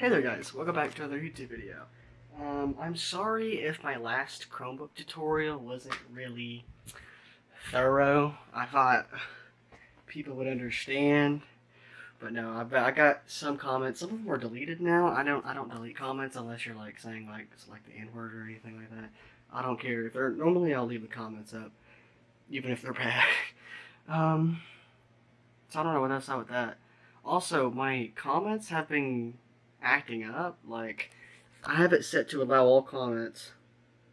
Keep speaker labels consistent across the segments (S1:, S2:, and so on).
S1: Hey there guys, welcome back to another YouTube video. Um, I'm sorry if my last Chromebook tutorial wasn't really thorough. I thought people would understand, but no, I, I got some comments. Some of them are deleted now. I don't I don't delete comments unless you're like saying like it's like the N word or anything like that. I don't care if they're normally I'll leave the comments up, even if they're bad. um, so I don't know what else up with that. Also, my comments have been acting up. Like, I have it set to allow all comments,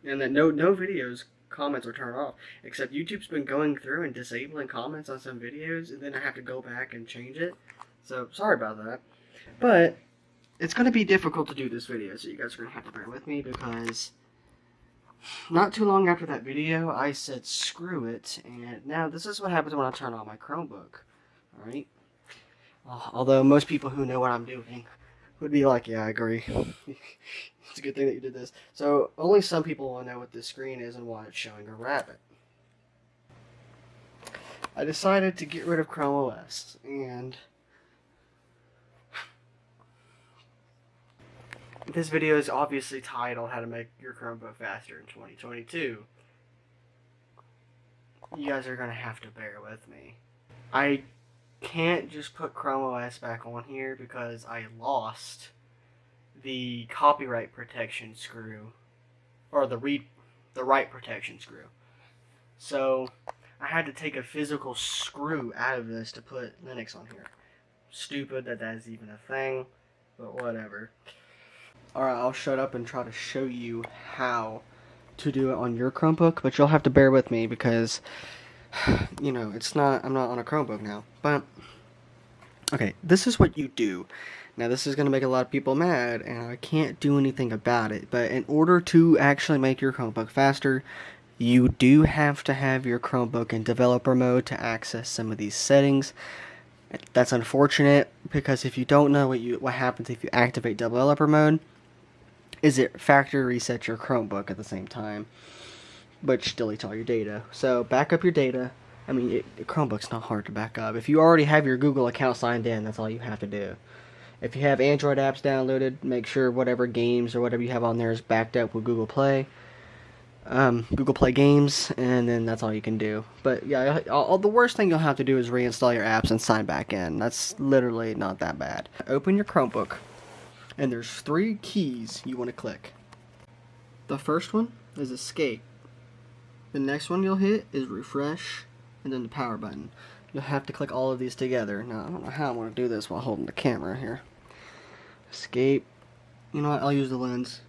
S1: and that no no videos comments are turned off. Except YouTube's been going through and disabling comments on some videos, and then I have to go back and change it. So sorry about that. But it's going to be difficult to do this video, so you guys are going to have to bear with me because not too long after that video, I said screw it, and now this is what happens when I turn on my Chromebook. Alright? Although most people who know what I'm doing would be like, yeah, I agree. it's a good thing that you did this. So, only some people will know what this screen is and why it's showing a rabbit. I decided to get rid of Chrome OS, and this video is obviously titled How to Make Your Chromebook Faster in 2022. You guys are going to have to bear with me. I can't just put Chrome OS back on here because I lost the copyright protection screw or the read the write protection screw. So I had to take a physical screw out of this to put Linux on here. Stupid that that's even a thing, but whatever. Alright, I'll shut up and try to show you how to do it on your Chromebook, but you'll have to bear with me because you know, it's not, I'm not on a Chromebook now, but, okay, this is what you do. Now, this is going to make a lot of people mad, and I can't do anything about it, but in order to actually make your Chromebook faster, you do have to have your Chromebook in developer mode to access some of these settings. That's unfortunate, because if you don't know what you what happens if you activate developer mode, is it factory reset your Chromebook at the same time which deletes all your data. So back up your data. I mean, it, Chromebook's not hard to back up. If you already have your Google account signed in, that's all you have to do. If you have Android apps downloaded, make sure whatever games or whatever you have on there is backed up with Google Play. Um, Google Play Games, and then that's all you can do. But yeah, all, all, the worst thing you'll have to do is reinstall your apps and sign back in. That's literally not that bad. Open your Chromebook, and there's three keys you want to click. The first one is Escape. The next one you'll hit is refresh and then the power button. You'll have to click all of these together. Now, I don't know how I'm going to do this while holding the camera here. Escape. You know what? I'll use the lens.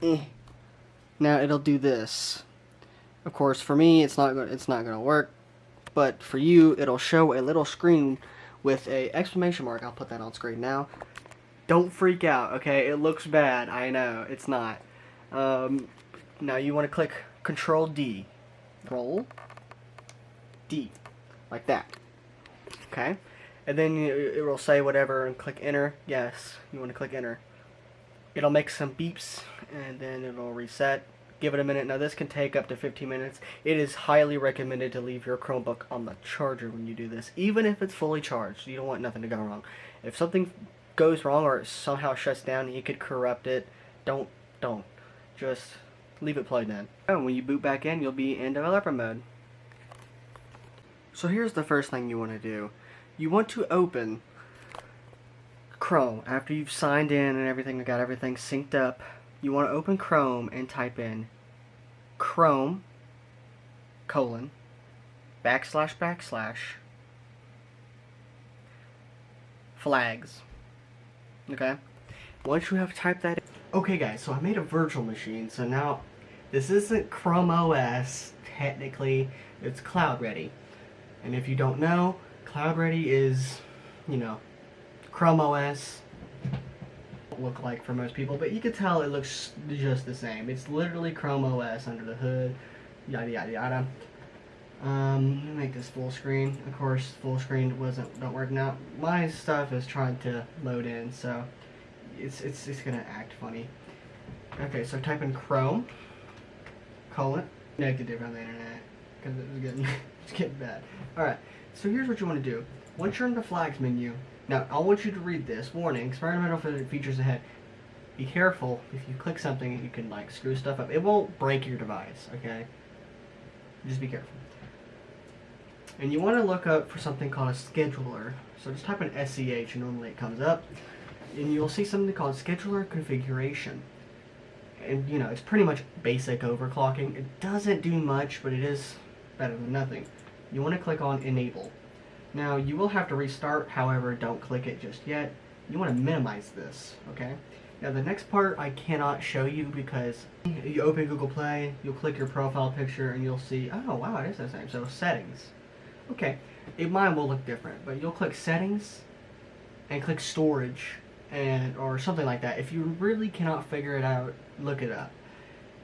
S1: Eh. Now it'll do this. Of course, for me, it's not it's not going to work, but for you, it'll show a little screen with a exclamation mark. I'll put that on screen now. Don't freak out, okay? It looks bad. I know it's not. Um, now you want to click Control D. Roll. D. Like that. Okay? And then it will say whatever and click enter. Yes, you want to click enter. It'll make some beeps and then it'll reset. Give it a minute. Now this can take up to 15 minutes. It is highly recommended to leave your Chromebook on the charger when you do this. Even if it's fully charged. You don't want nothing to go wrong. If something goes wrong or it somehow shuts down, you could corrupt it. Don't, don't. Just leave it plugged in. Oh, and when you boot back in, you'll be in developer mode. So here's the first thing you want to do. You want to open Chrome after you've signed in and everything, got everything synced up. You want to open Chrome and type in Chrome colon backslash backslash flags. Okay? Once you have typed that in, Okay guys, so I made a virtual machine, so now this isn't Chrome OS, technically, it's Cloud Ready. And if you don't know, Cloud Ready is, you know, Chrome OS look like for most people, but you can tell it looks just the same. It's literally Chrome OS under the hood, yada yada yada. Um, make this full screen. Of course, full screen wasn't don't work now. My stuff is trying to load in, so it's, it's, it's gonna act funny. Okay, so type in Chrome, colon, negative on the internet, because it was getting, it's getting bad. Alright, so here's what you want to do. Once you're in the flags menu, Now, I want you to read this. Warning, experimental features ahead. Be careful, if you click something, you can like screw stuff up. It won't break your device, okay? Just be careful. And you want to look up for something called a scheduler. So just type in SCH and normally it comes up. And you'll see something called scheduler configuration. And you know, it's pretty much basic overclocking. It doesn't do much, but it is better than nothing. You want to click on enable. Now you will have to restart, however, don't click it just yet. You want to minimize this, okay? Now the next part I cannot show you because you open Google Play, you'll click your profile picture and you'll see, oh wow, it is the same. So settings. Okay, it, mine will look different, but you'll click settings and click storage and or something like that. If you really cannot figure it out, look it up.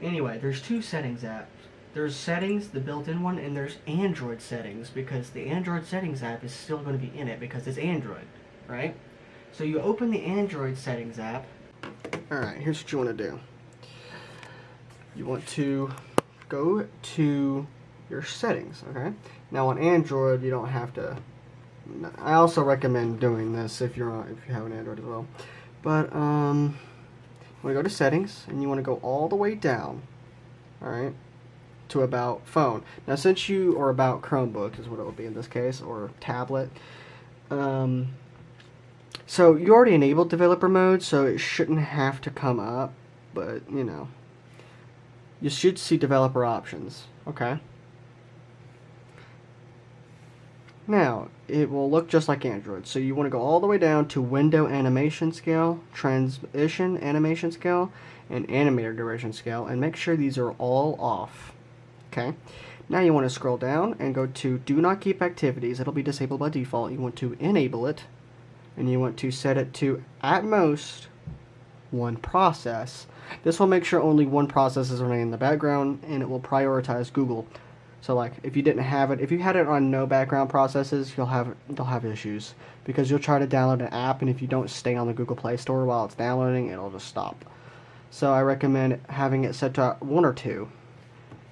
S1: Anyway, there's two settings apps. There's settings, the built-in one, and there's Android settings because the Android settings app is still going to be in it because it's Android, right? So you open the Android settings app. Alright, here's what you want to do. You want to go to your settings, okay? Now on Android, you don't have to. I also recommend doing this if you're on, if you have an Android as well. But um, you want to go to settings and you want to go all the way down, all right, to about phone. Now since you are about Chromebook is what it would be in this case or tablet. Um, so you already enabled developer mode, so it shouldn't have to come up, but you know, you should see developer options. Okay. Now, it will look just like Android. So you want to go all the way down to window animation scale, transition animation scale, and animator duration scale, and make sure these are all off. Okay. Now you want to scroll down and go to do not keep activities. It'll be disabled by default. You want to enable it, and you want to set it to at most one process. This will make sure only one process is running in the background, and it will prioritize Google so like if you didn't have it, if you had it on no background processes, you'll have you'll have issues because you'll try to download an app and if you don't stay on the Google Play Store while it's downloading, it'll just stop. So I recommend having it set to one or two.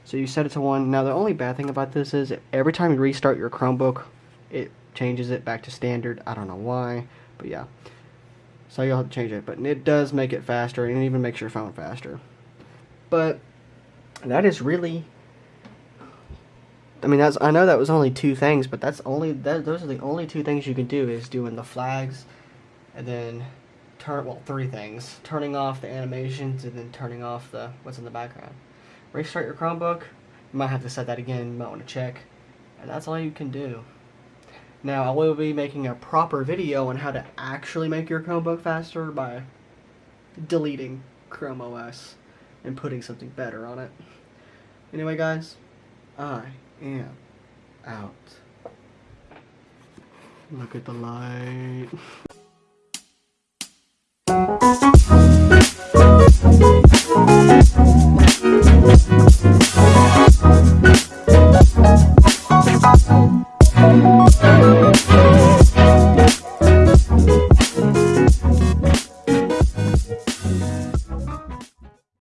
S1: So you set it to one. Now the only bad thing about this is every time you restart your Chromebook, it changes it back to standard. I don't know why, but yeah. So you'll have to change it, but it does make it faster and it even makes your phone faster. But that is really I mean, that's I know that was only two things, but that's only that those are the only two things you can do is doing the flags, and then turn well three things: turning off the animations and then turning off the what's in the background. Restart your Chromebook. You might have to set that again. You might want to check, and that's all you can do. Now I will be making a proper video on how to actually make your Chromebook faster by deleting Chrome OS and putting something better on it. Anyway, guys, I am out. Look at the light.